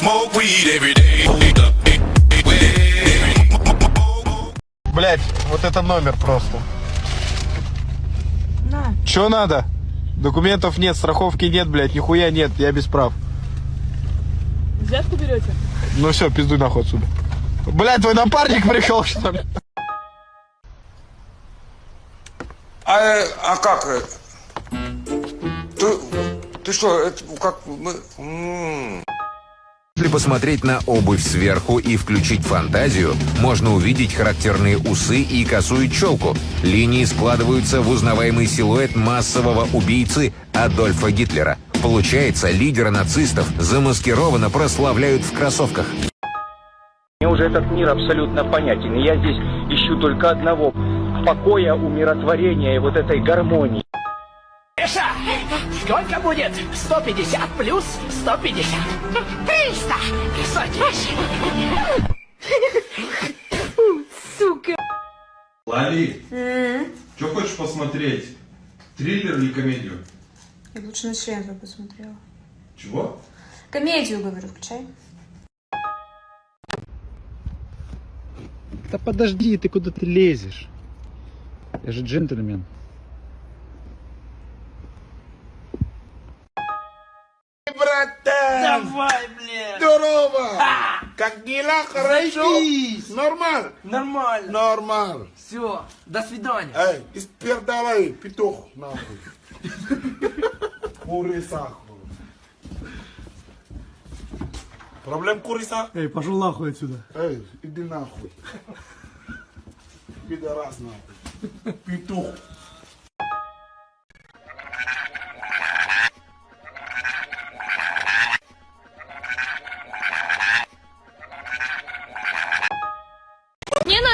Smoke weed every day. Блять, вот это номер просто. На. Че надо? Документов нет, страховки нет, блядь, нихуя нет, я без прав. Взятку берете? Ну все, пиздуй нахуй отсюда. Блядь, твой напарник пришел, что ли? А, э, а как? Ты, ты что, это как мы... Если посмотреть на обувь сверху и включить фантазию, можно увидеть характерные усы и косую челку. Линии складываются в узнаваемый силуэт массового убийцы Адольфа Гитлера. Получается, лидера нацистов замаскированно прославляют в кроссовках. Мне уже этот мир абсолютно понятен. И я здесь ищу только одного – покоя, умиротворения и вот этой гармонии. Сколько будет 150 плюс 150? 300! Садись! Сука. Лали, что хочешь посмотреть? Триллер или комедию? Я бы лучше на член посмотрела. Чего? Комедию, говорю, включай. Да подожди, ты куда ты лезешь? Я же джентльмен. Братан! Давай, блин! Здорово! Как дела? Хорошо? Нормально? Нормально. Нормально. Все, до свидания. Эй, испердалай, петух, нахуй. Куриса. Проблем куриса? Эй, пошел нахуй отсюда. Эй, иди нахуй. Пидорас нахуй. Петух.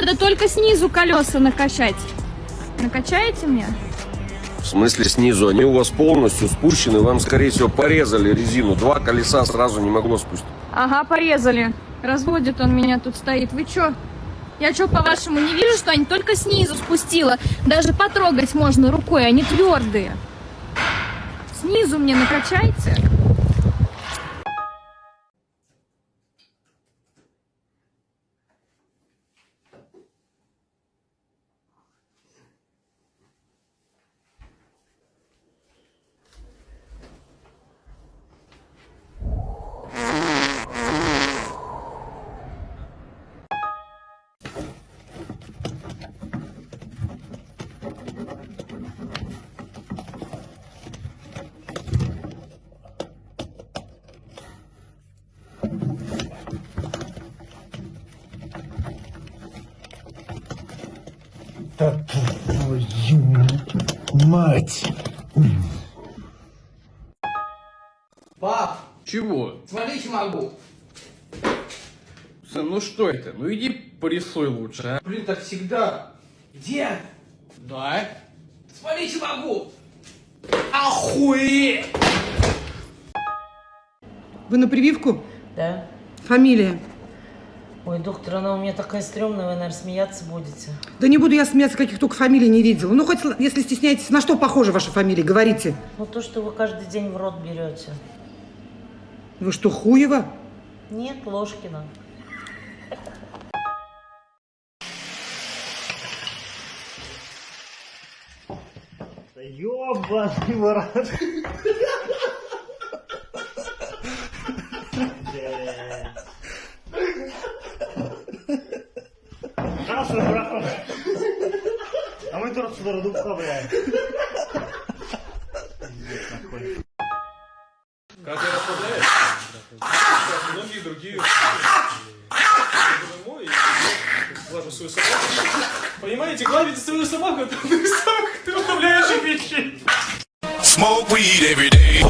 Надо только снизу колеса накачать. Накачаете мне? В смысле снизу? Они у вас полностью спущены, вам, скорее всего, порезали резину. Два колеса сразу не могло спустить. Ага, порезали. Разводит он меня тут стоит. Вы чё? Я чё, по-вашему, не вижу, что они только снизу спустила? Даже потрогать можно рукой, они твердые. Снизу мне накачайте. Пап, Чего? смотрите могу. Сын, ну что это? Ну иди порисуй лучше, а. Блин, так всегда. Дед, Да? смотрите могу. Охуеть! Вы на прививку? Да. Фамилия? Ой, доктор, она у меня такая стрёмная, вы, наверное, смеяться будете. Да не буду я смеяться, каких только фамилий не видела. Ну, хоть если стесняетесь, на что похожа ваша фамилия, говорите. Ну, то, что вы каждый день в рот берете. Вы что, Хуева? Нет, Ложкина. Ёбаный в А мы тут сюда дубка, блядь. Ты расслабляешься, сейчас многие другие домой и глажу свою собаку. Понимаете, гладить свою собаку это из самых расслабляющих вещей. Smoke weed every day.